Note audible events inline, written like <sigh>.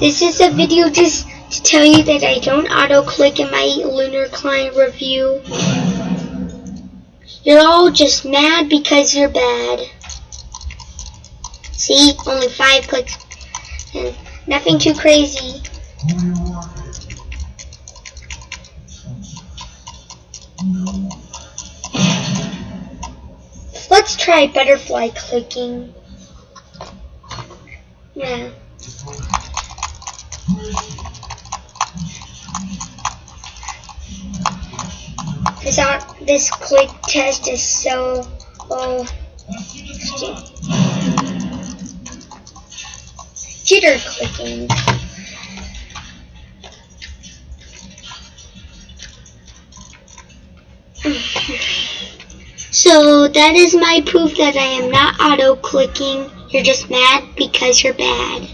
This is a video just to tell you that I don't auto-click in my Lunar Client review. You're all just mad because you're bad. See, only five clicks. And nothing too crazy. Let's try butterfly clicking. Yeah. This out this click test is so oh jitter clicking. <laughs> So that is my proof that I am not auto clicking. You're just mad because you're bad.